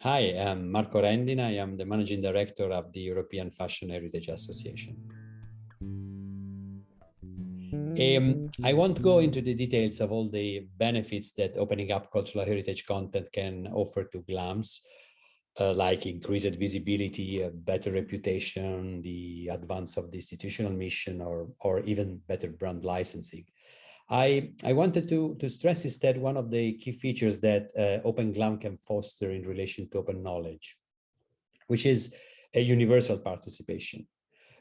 Hi, I'm Marco Rendina. I am the Managing Director of the European Fashion Heritage Association. Um, I won't go into the details of all the benefits that opening up cultural heritage content can offer to GLAMS, uh, like increased visibility, a better reputation, the advance of the institutional mission, or, or even better brand licensing. I, I wanted to, to stress instead one of the key features that uh, Open GLAM can foster in relation to open knowledge, which is a universal participation.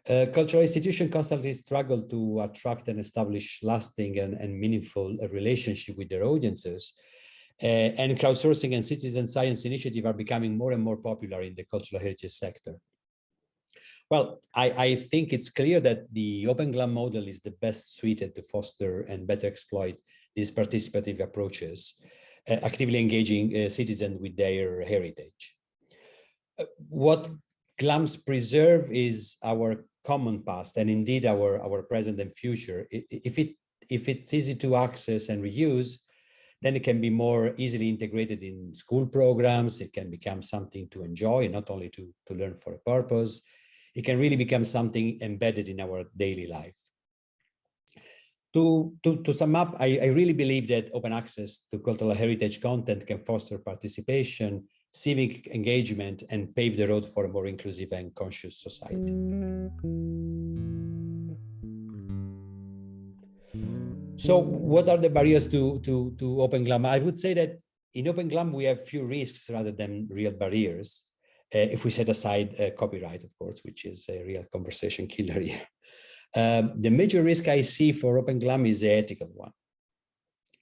Uh, cultural institutions constantly struggle to attract and establish lasting and, and meaningful uh, relationship with their audiences. Uh, and crowdsourcing and citizen science initiative are becoming more and more popular in the cultural heritage sector. Well, I, I, think it's clear that the Open GLAM model is the best suited to foster and better exploit these participative approaches, uh, actively engaging uh, citizens with their heritage. What GLAMs preserve is our common past and indeed our, our present and future. If, it, if it's easy to access and reuse, then it can be more easily integrated in school programs. It can become something to enjoy, not only to, to learn for a purpose it can really become something embedded in our daily life. To, to, to sum up, I, I really believe that open access to cultural heritage content can foster participation, civic engagement, and pave the road for a more inclusive and conscious society. So what are the barriers to, to, to Open GLAM? I would say that in Open GLAM, we have few risks rather than real barriers. Uh, if we set aside uh, copyright, of course, which is a real conversation killer here. Um, the major risk I see for Open GLAM is the ethical one.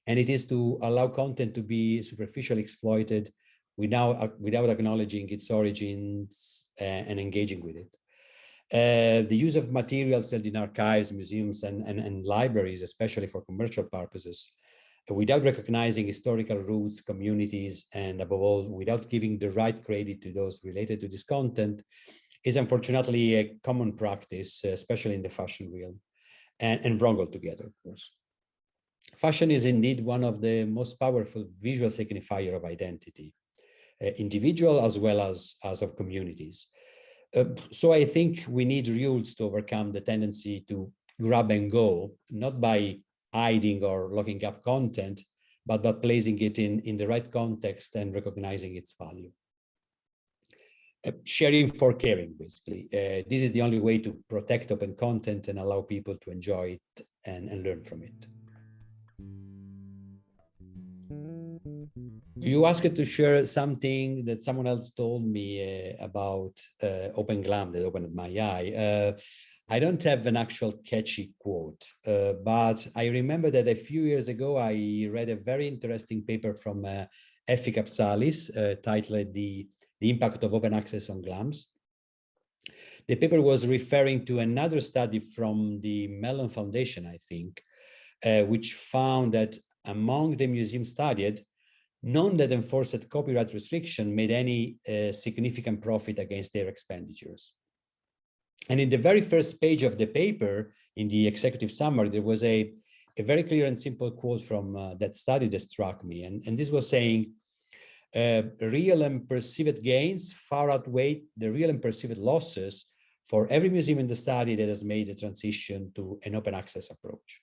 And it is to allow content to be superficially exploited without, uh, without acknowledging its origins uh, and engaging with it. Uh, the use of materials held in archives, museums, and, and, and libraries, especially for commercial purposes, without recognizing historical roots, communities, and above all, without giving the right credit to those related to this content, is unfortunately a common practice, especially in the fashion realm, and, and wrong altogether, of course. Fashion is indeed one of the most powerful visual signifier of identity, individual as well as, as of communities. Uh, so I think we need rules to overcome the tendency to grab and go, not by hiding or locking up content, but, by placing it in, in the right context and recognizing its value. Uh, sharing for caring, basically. Uh, this is the only way to protect open content and allow people to enjoy it and, and learn from it. You asked to share something that someone else told me uh, about uh, Open Glam that opened my eye. Uh, I don't have an actual catchy quote, uh, but I remember that a few years ago, I read a very interesting paper from uh, Effie uh, titled the, the Impact of Open Access on GLAMs. The paper was referring to another study from the Mellon Foundation, I think, uh, which found that among the museums studied, none that enforced copyright restriction made any uh, significant profit against their expenditures. And in the very first page of the paper, in the executive summary, there was a, a very clear and simple quote from uh, that study that struck me. And, and this was saying, uh, real and perceived gains far outweigh the real and perceived losses for every museum in the study that has made a transition to an open access approach.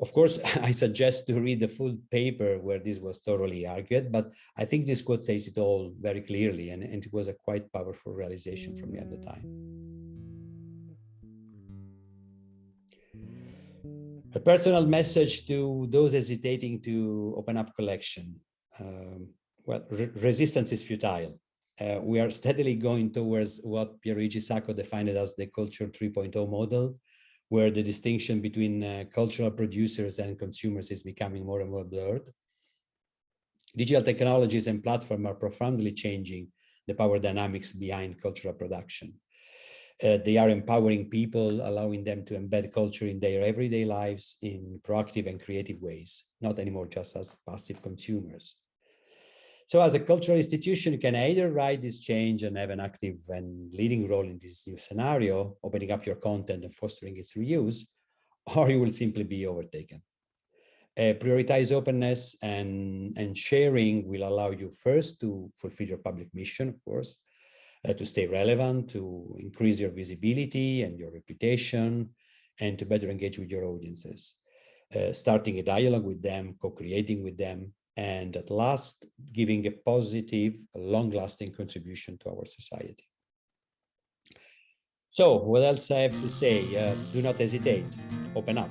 Of course, I suggest to read the full paper where this was thoroughly argued, but I think this quote says it all very clearly, and, and it was a quite powerful realization for me at the time. A personal message to those hesitating to open up collection. Um, well, re resistance is futile. Uh, we are steadily going towards what Pierluigi Sacco defined as the culture 3.0 model, where the distinction between uh, cultural producers and consumers is becoming more and more blurred. Digital technologies and platforms are profoundly changing the power dynamics behind cultural production. Uh, they are empowering people, allowing them to embed culture in their everyday lives in proactive and creative ways, not anymore just as passive consumers. So as a cultural institution, you can either ride this change and have an active and leading role in this new scenario, opening up your content and fostering its reuse, or you will simply be overtaken. Uh, prioritize openness and, and sharing will allow you first to fulfill your public mission, of course, uh, to stay relevant, to increase your visibility and your reputation, and to better engage with your audiences. Uh, starting a dialogue with them, co-creating with them, and at last giving a positive, long-lasting contribution to our society. So what else I have to say? Uh, do not hesitate, open up.